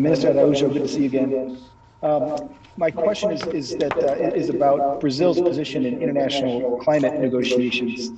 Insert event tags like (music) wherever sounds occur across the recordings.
Minister Araújo, good to see you again. Um, my question is, is that uh, is about Brazil's position in international climate negotiations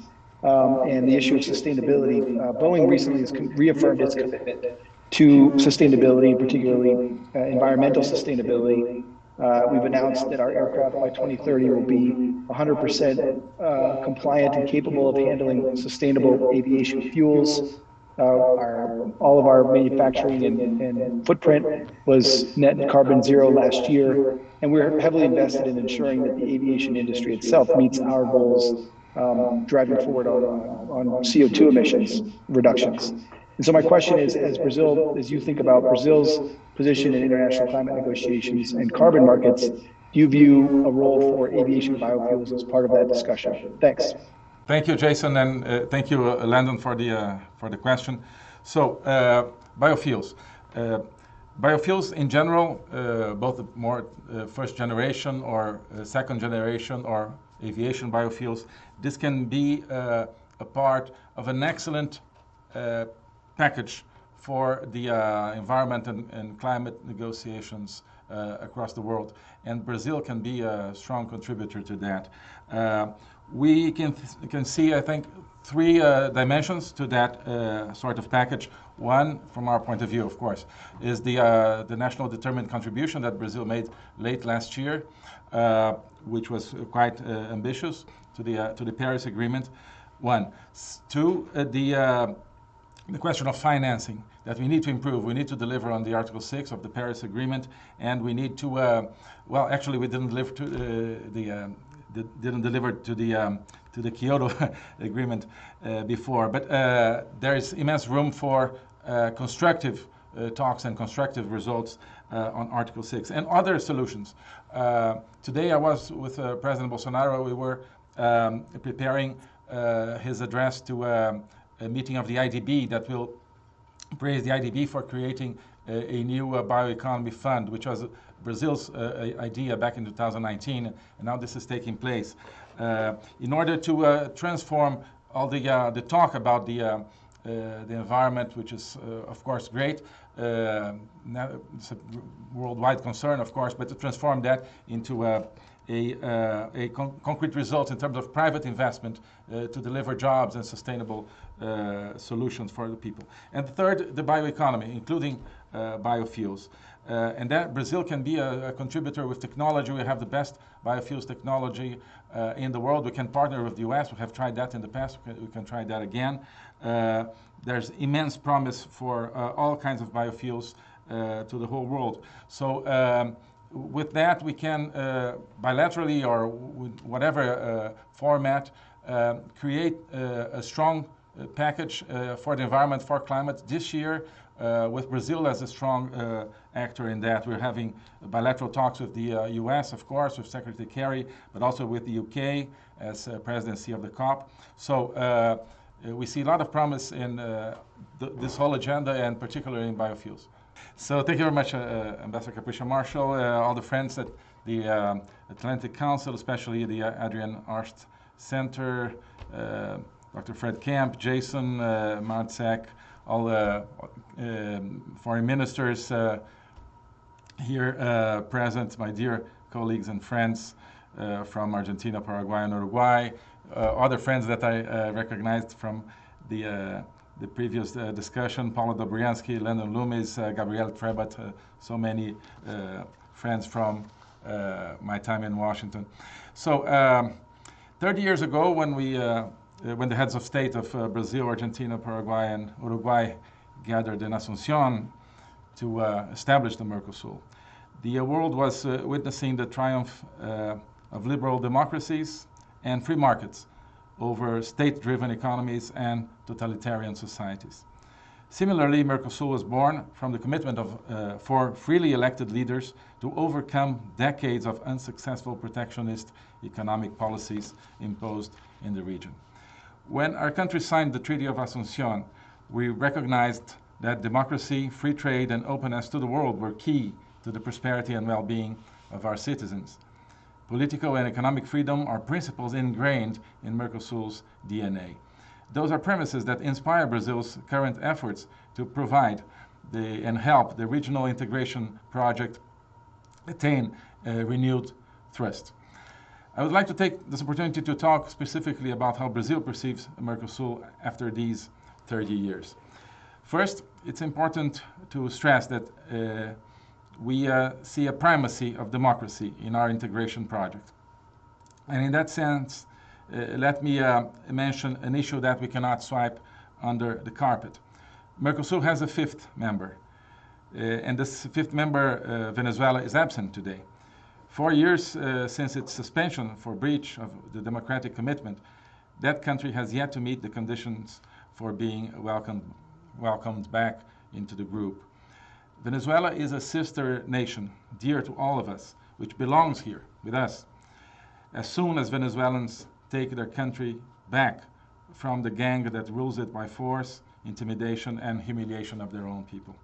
um, and the issue of sustainability. Uh, Boeing recently has reaffirmed its commitment to sustainability, particularly uh, environmental sustainability. Uh, we've announced that our aircraft by 2030 will be 100% uh, compliant and capable of handling sustainable aviation fuels. Uh, our, all of our manufacturing and, and, footprint was net carbon zero last year, and we're heavily invested in ensuring that the aviation industry itself meets our goals um, driving forward on, on CO2 emissions reductions. And so my question is, as Brazil, as you think about Brazil's position in international climate negotiations and carbon markets, do you view a role for aviation biofuels as part of that discussion? Thanks. Thank you, Jason, and uh, thank you, uh, Landon, for the uh, for the question. So, uh, biofuels. Uh, biofuels in general, uh, both more first generation or second generation or aviation biofuels, this can be a part of an excellent package for the environment and, and, climate negotiations across the world. And Brazil can be a strong contributor to that we can, can see, I think, three uh, dimensions to that uh, sort of package. One, from our point of view, of course, is the, uh, the national determined contribution that Brazil made late last year, uh, which was quite uh, ambitious to the, uh, to the Paris Agreement. One. Two, the, the question of financing that we need to improve. We need to deliver on the Article 6 of the Paris Agreement, and we need to, well, actually, we didn't deliver to the didn't deliver to the um, to the Kyoto (laughs) agreement uh, before. But uh, there is immense room for uh, constructive uh, talks and constructive results uh, on Article 6 and other solutions. Uh, today I was with President Bolsonaro. We were um, preparing his address to a meeting of the IDB that will praise the IDB for creating a, a new bioeconomy fund, which was Brazil's uh, idea back in 2019, and now this is taking place. Uh, in order to uh, transform all the, the talk about the, the environment, which is, of course, great, uh, it's a worldwide concern, of course, but to transform that into a, a, uh, a con concrete result in terms of private investment uh, to deliver jobs and sustainable solutions for the people. And third, the bioeconomy, including biofuels. Uh, and that Brazil can be a, a, contributor with technology. We have the best biofuels technology uh, in the world. We can partner with the US. We have tried that in the past. We can, we can try that again. Uh, there's immense promise for uh, all kinds of biofuels uh, to the whole world. So um, with that, we can uh, bilaterally or with whatever format create a strong package for the environment, for climate this year uh, with Brazil as a strong uh, actor in that. We're having bilateral talks with the uh, US, of course, with Secretary Kerry, but also with the UK as presidency of the COP. So uh, we see a lot of promise in uh, th this whole agenda and particularly in biofuels. So thank you very much, uh, Ambassador Capricia Marshall, all the friends at the um, Atlantic Council, especially the Adrienne Arsht Center, Dr. Fred Kempe, Jason uh, Marczak, all the um, foreign ministers uh, here uh, present, my dear colleagues and friends uh, from Argentina, Paraguay, and Uruguay, other friends that I recognized from the the previous uh, discussion, Paula Dobriansky, Landon Loomis, uh, Gabriel Trebat, uh, so many friends from my time in Washington. So um, 30 years ago when we when the heads of state of uh, Brazil, Argentina, Paraguay, and Uruguay gathered in Asuncion to uh, establish the Mercosur. The world was witnessing the triumph of liberal democracies and free markets over state-driven economies and totalitarian societies. Similarly, Mercosur was born from the commitment of uh, four freely elected leaders to overcome decades of unsuccessful protectionist economic policies imposed in the region. When our country signed the Treaty of Asuncion, we recognized that democracy, free trade, and openness to the world were key to the prosperity and well-being of our citizens. Political and economic freedom are principles ingrained in Mercosur's DNA. Those are premises that inspire Brazil's current efforts to provide the, and help the regional integration project attain a renewed thrust. I would like to take this opportunity to talk specifically about how Brazil perceives Mercosur after these 30 years. First, it's important to stress that uh, we uh, see a primacy of democracy in our integration project. And in that sense, uh, let me uh, mention an issue that we cannot swipe under the carpet. Mercosur has a fifth member, uh, and this fifth member, uh, Venezuela, is absent today. Four years uh, since its suspension for breach of the democratic commitment, that country has yet to meet the conditions for being welcomed, welcomed back into the group. Venezuela is a sister nation, dear to all of us, which belongs here with us. As soon as Venezuelans take their country back from the gang that rules it by force, intimidation, and humiliation of their own people.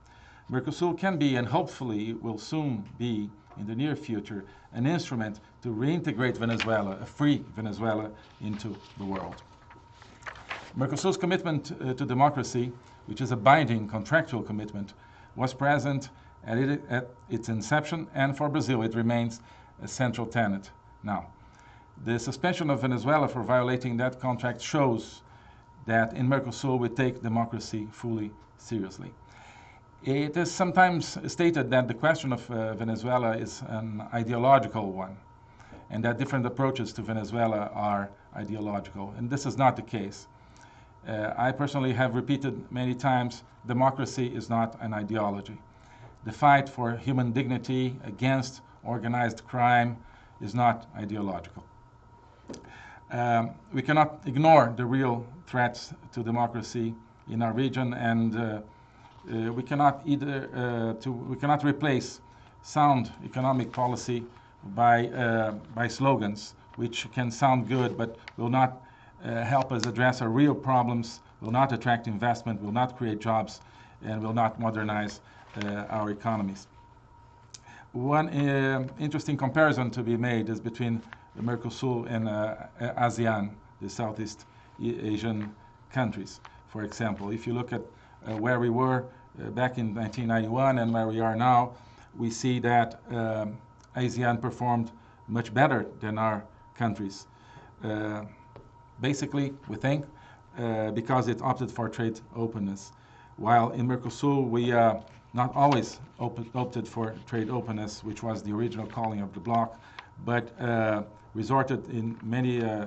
Mercosur can be, and hopefully will soon be, in the near future, an instrument to reintegrate Venezuela, a free Venezuela, into the world. Mercosur's commitment uh, to democracy, which is a binding contractual commitment, was present at, it, at its inception, and for Brazil it remains a central tenet now. The suspension of Venezuela for violating that contract shows that in Mercosur we take democracy fully seriously. It is sometimes stated that the question of uh, Venezuela is an ideological one, and that different approaches to Venezuela are ideological, and this is not the case. Uh, I personally have repeated many times democracy is not an ideology. The fight for human dignity against organized crime is not ideological. Um, we cannot ignore the real threats to democracy in our region, and uh, uh, we cannot either uh, to, we cannot replace sound economic policy by uh, by slogans, which can sound good but will not uh, help us address our real problems, will not attract investment, will not create jobs, and will not modernize our economies. One interesting comparison to be made is between Mercosur and ASEAN, the Southeast Asian countries. For example, if you look at where we were uh, back in 1991 and where we are now, we see that um, ASEAN performed much better than our countries. Uh, basically, we think, uh, because it opted for trade openness. While in Mercosur, we uh, not always op opted for trade openness, which was the original calling of the bloc, but resorted in many uh,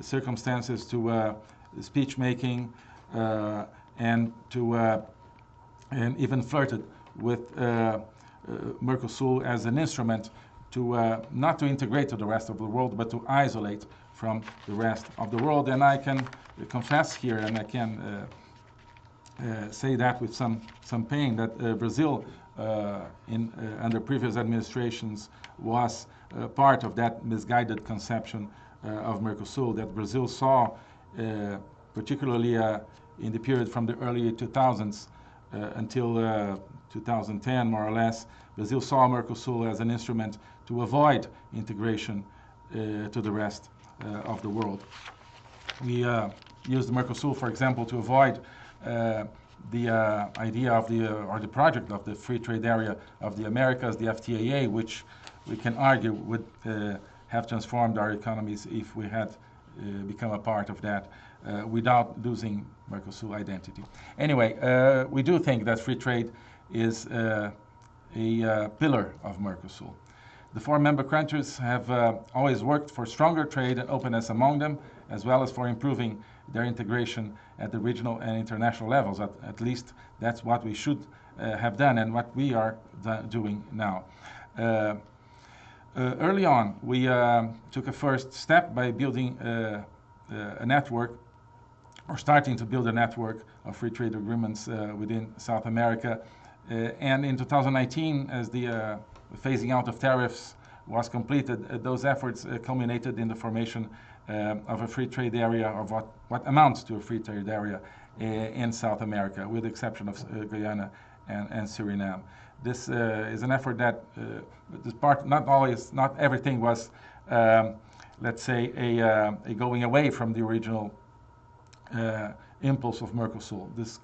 circumstances to uh, speech making uh, and to and even flirted with Mercosur as an instrument to uh, not to integrate to the rest of the world, but to isolate from the rest of the world. And I can confess here, and I can uh, uh, say that with some some pain, that Brazil, in under previous administrations, was uh, part of that misguided conception uh, of Mercosur that Brazil saw, uh, particularly in the period from the early 2000s until 2010, more or less. Brazil saw Mercosur as an instrument to avoid integration to the rest of the world. We used Mercosur, for example, to avoid the uh, idea of the, uh, or the project of the free trade area of the Americas, the FTAA, which we can argue would uh, have transformed our economies if we had uh, become a part of that uh, without losing Mercosur identity. Anyway, uh, we do think that free trade is uh, a uh, pillar of Mercosur. The four member countries have always worked for stronger trade and openness among them, as well as for improving their integration at the regional and international levels. At, at least that's what we should have done and what we are doing now. Uh, Uh, early on, we uh, took a first step by building uh, uh, a network or starting to build a network of free trade agreements uh, within South America. and in 2019, as the phasing out of tariffs was completed, those efforts culminated in the formation of a free trade area, of what, what amounts to a free trade area in South America, with the exception of Guyana and, and Suriname this uh, is an effort that uh, this part not always not everything was um, let's say a, uh, a, going away from the original impulse of Mercosur. This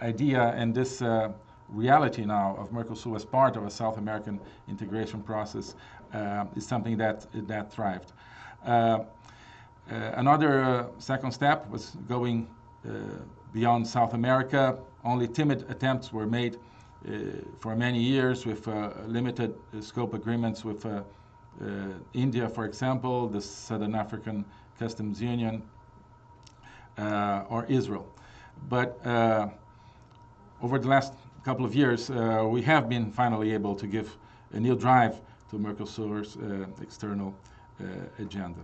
idea and this reality now of Mercosur as part of a South American integration process uh, is something that, that thrived. Uh, uh, another second step was going beyond South America. Only timid attempts were made for many years with limited scope agreements with India, for example, the Southern African Customs Union, or Israel. But over the last couple of years, uh, we have been finally able to give a new drive to Mercosur's uh, external uh, agenda.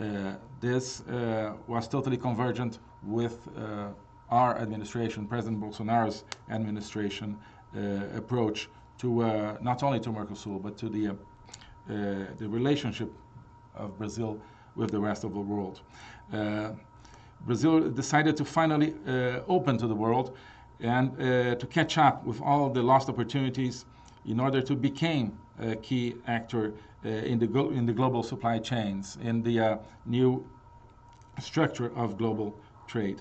Uh, this uh, was totally convergent with uh, our administration, President Bolsonaro's administration approach to not only to Mercosur, but to the, the relationship of Brazil with the rest of the world. Brazil decided to finally open to the world and uh, to catch up with all the lost opportunities in order to become a key actor uh, in, the in the global supply chains, in the uh, new structure of global trade.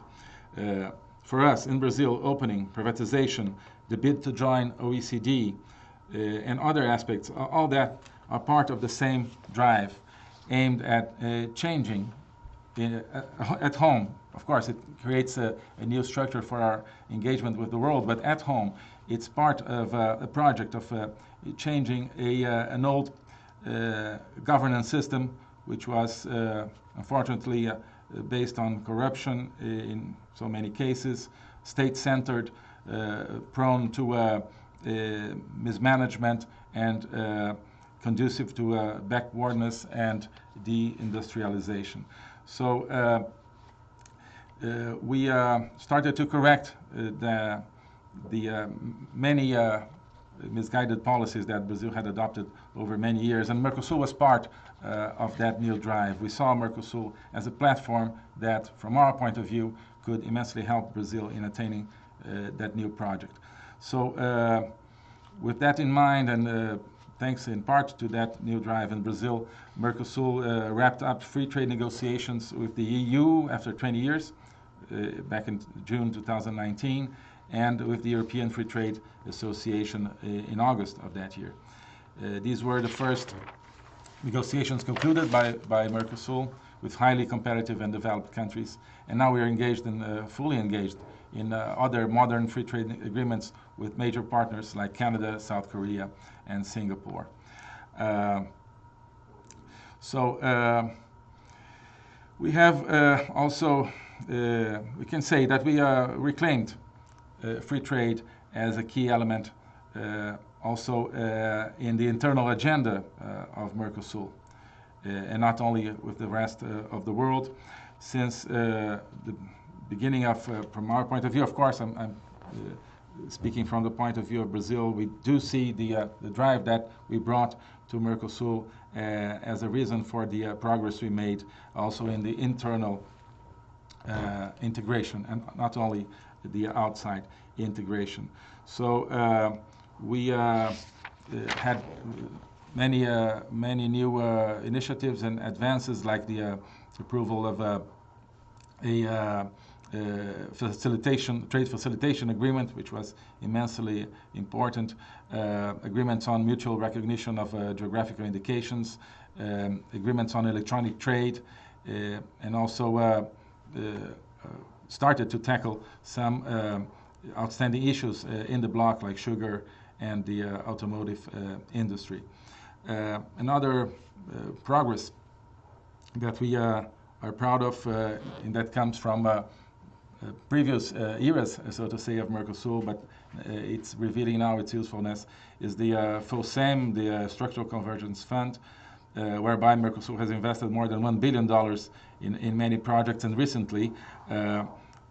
Uh, for us in Brazil, opening, privatization, the bid to join OECD, uh, and other aspects, all that are part of the same drive aimed at uh, changing in, at home. Of course, it creates a, a, new structure for our engagement with the world, but at home, it's part of uh, a project of uh, changing a, uh, an old uh, governance system, which was uh, unfortunately uh, based on corruption in so many cases, state-centered, prone to mismanagement, and conducive to backwardness and deindustrialization. So uh, we uh, started to correct uh, the, the many misguided policies that Brazil had adopted over many years, and Mercosur was part uh, of that new drive. We saw Mercosur as a platform that, from our point of view, could immensely help Brazil in attaining uh, that new project. So, uh, with that in mind, and thanks in part to that new drive in Brazil, Mercosur wrapped up free trade negotiations with the EU after 20 years. Uh, back in June 2019, and with the European Free Trade Association uh, in August of that year. Uh, these were the first negotiations concluded by, by Mercosur with highly competitive and developed countries. And now we are engaged in, uh, fully engaged in uh, other modern free trade agreements with major partners like Canada, South Korea, and Singapore. Uh, so we have also uh, we can say that we uh, reclaimed uh, free trade as a key element also in the internal agenda of Mercosur, and not only with the rest of the world. Since the beginning of, from our point of view, of course, I'm, I'm speaking from the point of view of Brazil, we do see the, uh, the drive that we brought to Mercosur uh, as a reason for the uh, progress we made also in the internal uh, integration and not only the outside integration. So uh, we uh, had many many new initiatives and advances like the approval of a uh, facilitation, trade facilitation agreement, which was immensely important, uh, agreements on mutual recognition of uh, geographical indications, um, agreements on electronic trade, and also uh, uh, started to tackle some uh, outstanding issues in the bloc, like sugar and the automotive industry. another progress that we are proud of, and that comes from uh, previous uh, eras, so to say, of Mercosur, but uh, it's revealing now its usefulness, is the uh, FOCEM, the Structural Convergence Fund, uh, whereby Mercosur has invested more than $1 billion in, in many projects and recently uh,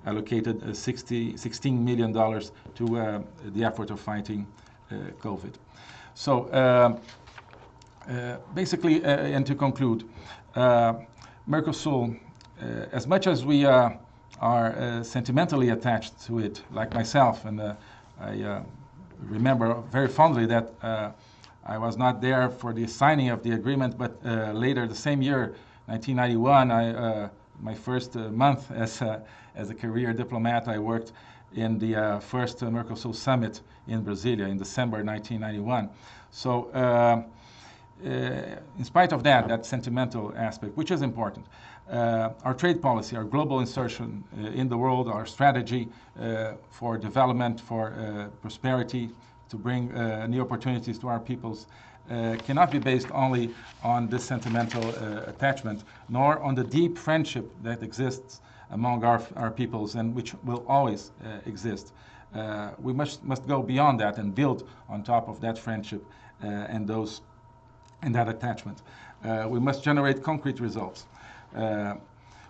allocated uh, 60, $16 million to uh, the effort of fighting uh, COVID. So uh, basically, and to conclude, Mercosur, as much as we are sentimentally attached to it, like myself, and I remember very fondly that I was not there for the signing of the agreement, but uh, later the same year, 1991, I, uh, my first uh, month (laughs) as a, as a career diplomat, I worked in the uh, first Mercosur summit in Brasilia in December 1991. So uh, uh, in spite of that, that sentimental aspect, which is important, uh, our trade policy, our global insertion uh, in the world, our strategy uh, for development, for uh, prosperity, to bring uh, new opportunities to our peoples, cannot be based only on this sentimental attachment, nor on the deep friendship that exists among our, our peoples and which will always exist. we must, must go beyond that and build on top of that friendship and those and that attachment. Uh, we must generate concrete results. Uh,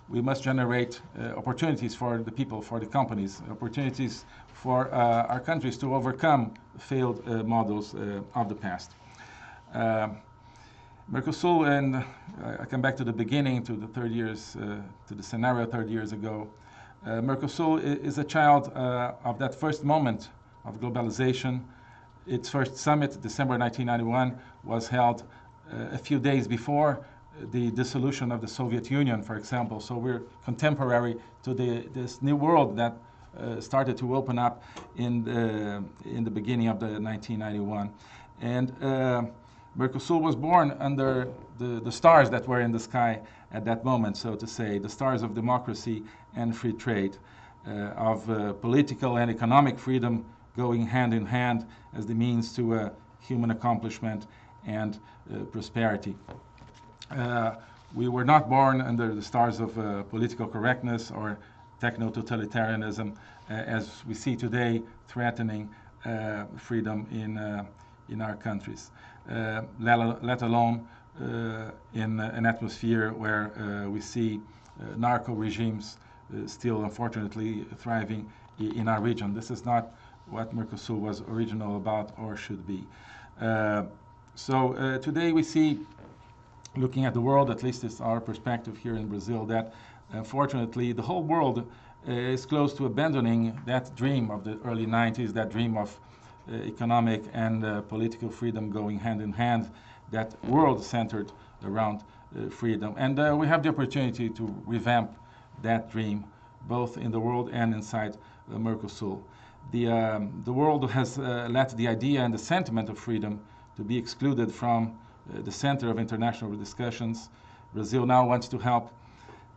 we must generate uh, opportunities for the people, for the companies, opportunities for uh, our countries to overcome failed uh, models uh, of the past. Mercosur, and I come back to the beginning, to the third years, to the scenario 30 years ago. Mercosur is a child of that first moment of globalization. Its first summit, December 1991, was held uh, a few days before the dissolution of the Soviet Union, for example. So we're contemporary to the, this new world that uh, started to open up in the, in the beginning of the 1991. And uh, Mercosur was born under the, the stars that were in the sky at that moment, so to say, the stars of democracy and free trade, uh, of uh, political and economic freedom going hand in hand as the means to uh, human accomplishment and uh, prosperity. Uh, we were not born under the stars of uh, political correctness or techno-totalitarianism as we see today threatening freedom in, in our countries, let, let, alone in an atmosphere where we see narco regimes still unfortunately thriving in our region. This is not what Mercosur was original about or should be. Uh, so uh, today we see, looking at the world, at least it's our perspective here in Brazil, that unfortunately the whole world uh, is close to abandoning that dream of the early 90s, that dream of uh, economic and uh, political freedom going hand in hand, that world centered around freedom. And we have the opportunity to revamp that dream, both in the world and inside Mercosur. The, um, the world has let the idea and the sentiment of freedom to be excluded from uh, the center of international discussions. Brazil now wants to help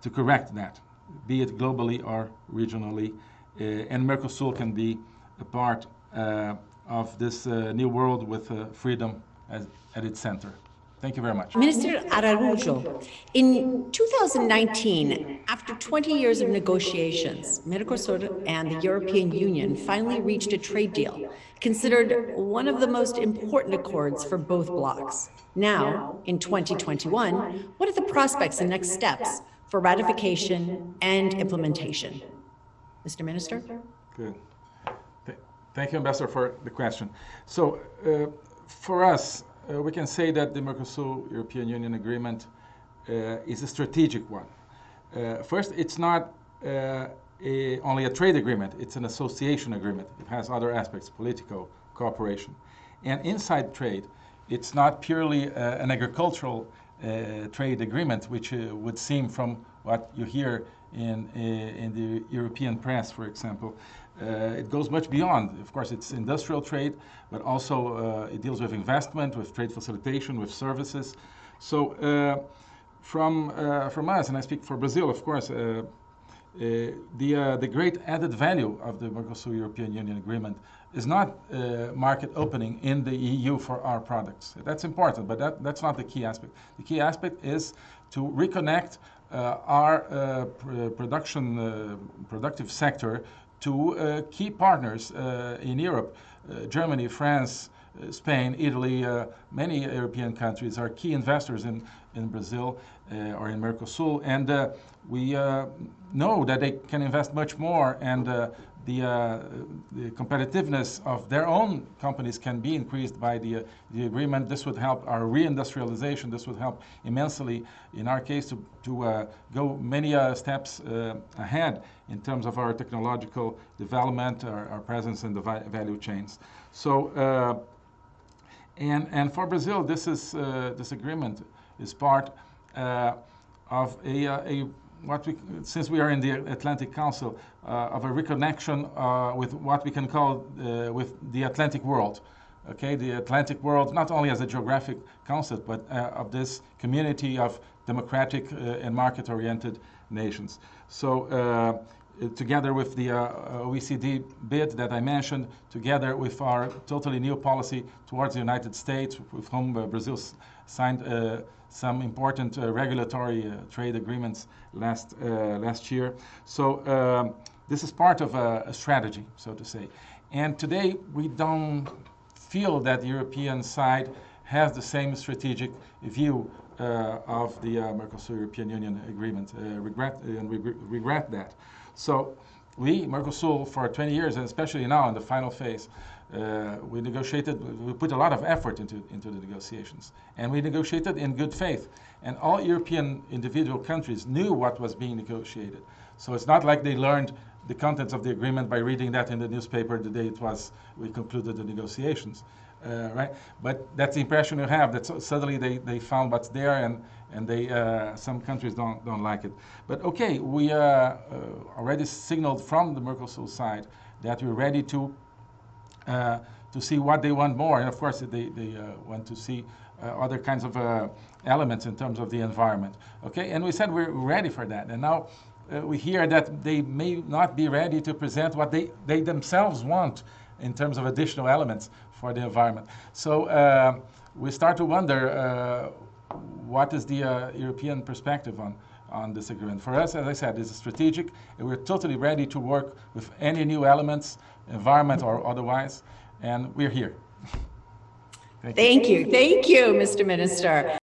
to correct that, be it globally or regionally. Uh, and Mercosur can be a part uh, of this uh, new world with uh, freedom as, at its center. Thank you very much. Minister Araujo, in 2019, after 20 years of negotiations, Mercosur and the European Union finally reached a trade deal, considered one of the most important accords for both blocs. Now, in 2021, what are the prospects and next steps for ratification and implementation? Mr. Minister? Good. Thank you, Ambassador, for the question. So, uh, for us, uh, we can say that the Mercosur-European Union agreement uh, is a strategic one. Uh, first, it's not uh, a, only a trade agreement, it's an association agreement. It has other aspects, political cooperation. And inside trade, it's not purely uh, an agricultural uh, trade agreement, which would seem from what you hear in, in the European press, for example. Uh, it goes much beyond. Of course, it's industrial trade, but also uh, it deals with investment, with trade facilitation, with services. So uh, from, from us, and I speak for Brazil, of course, uh, the, uh, the great added value of the Mercosur European Union Agreement is not uh, market opening in the EU for our products. That's important, but that, that's not the key aspect. The key aspect is to reconnect our pr production, productive sector to uh, key partners uh, in Europe. Uh, Germany, France, Spain, Italy, many European countries are key investors in, in Brazil or in Mercosur. And we know that they can invest much more and the, uh, the, competitiveness of their own companies can be increased by the, uh, the agreement. This would help our reindustrialization. This would help immensely, in our case, to, to uh, go many uh, steps uh, ahead in terms of our technological development, our, our presence in the value chains. So, uh, and, and for Brazil, this, is, this agreement is part of a, a what we, since we are in the Atlantic Council, uh, of a reconnection uh, with what we can call uh, with the Atlantic world. Okay, the Atlantic world, not only as a geographic concept, but of this community of democratic and market-oriented nations. So together with the uh, OECD bid that I mentioned, together with our totally new policy towards the United States, with whom uh, Brazil signed uh, some important uh, regulatory uh, trade agreements last, last year. So um, this is part of a, a strategy, so to say. And today we don't feel that the European side has the same strategic view uh, of the uh, Mercosur-European Union agreement. Uh, regret and we re- regret that. So we, Mercosur, for 20 years, and especially now in the final phase, uh, we negotiated, we put a lot of effort into, into the negotiations. And we negotiated in good faith. And all European individual countries knew what was being negotiated. So it's not like they learned the contents of the agreement by reading that in the newspaper the day it was, we concluded the negotiations. Uh, right? But that's the impression you have that so- suddenly they, they found what's there and, and they, uh, some countries don't, don't like it. But okay, we uh, uh, already signaled from the Mercosur side that we're ready to, to see what they want more. And of course, they, they uh, want to see uh, other kinds of uh, elements in terms of the environment. Okay, and we said we're ready for that. And now uh, we hear that they may not be ready to present what they, they themselves want in terms of additional elements for the environment. So uh, we start to wonder uh, what is the uh, European perspective on, on this agreement. For us, as I said, it's strategic, and we're totally ready to work with any new elements, environment or otherwise, and we're here. (laughs) Thank you. Thank you, Mr. Minister.